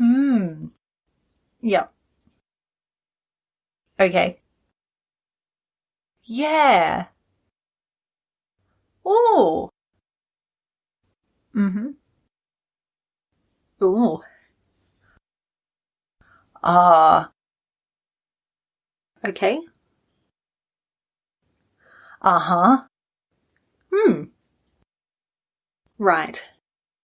Hmm. Yeah. Okay. Yeah. Oh. Mm-hmm. Oh. Ah. Okay. Uh-huh. Hmm. Right.